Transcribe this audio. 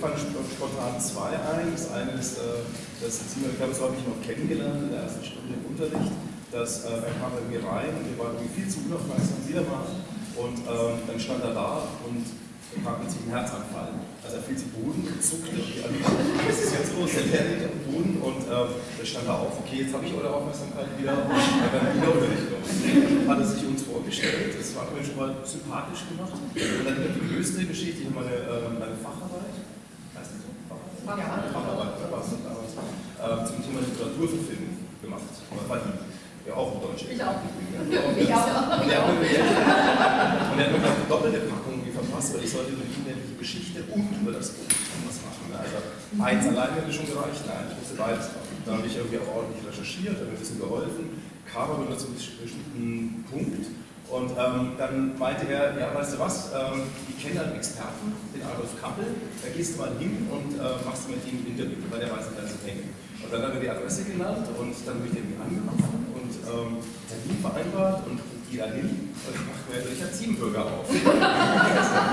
fallen spontan zwei ein. Das eine ist, äh, das Simon, ich das habe ich noch kennengelernt in der ersten Stunde im Unterricht, dass äh, er kam mir rein und wir waren irgendwie viel zu unaufmerksam wieder mal. Und ähm, dann stand er da und er kam mit einen Herzanfall. Also er fiel zu Boden und zuckte. Also, was ist jetzt los? Der liegt am Boden und ähm, dann stand er auf, okay, jetzt habe ich eure Aufmerksamkeit wieder. Und dann wieder Unterricht. Hat er sich uns vorgestellt, das war mir schon mal sympathisch gemacht. Und dann die größte Geschichte, meine, äh, meine Facharbeit, heißt die so? Facharbeit? Facharbeit, ja, war es damals, äh, zum Thema Literaturverfilmung gemacht. Ihm. Ja, auch in Deutsch. Ich auch. Ja, und ich auch. Und er hat mir eine doppelte Packung verfasst, weil ich sollte über die inhaltliche Geschichte und über das Buch was machen. Also eins allein hätte schon gereicht, nein, ich musste beides machen. Dann habe ich irgendwie auch ordentlich recherchiert, habe ein bisschen geholfen, kam aber nur zu einem bestimmten Punkt. Und ähm, dann meinte er, ja, weißt du was, ähm, ich kenne einen Experten, den Adolf Kappel, da gehst du mal hin und äh, machst mit ihm ein Interview, weil der weiß nicht, was hängen. Und dann hat er die Adresse genannt und dann habe ich den angerufen und ähm, Termin vereinbart und die dahin und ich mache mir, ich habe Teambürger auf.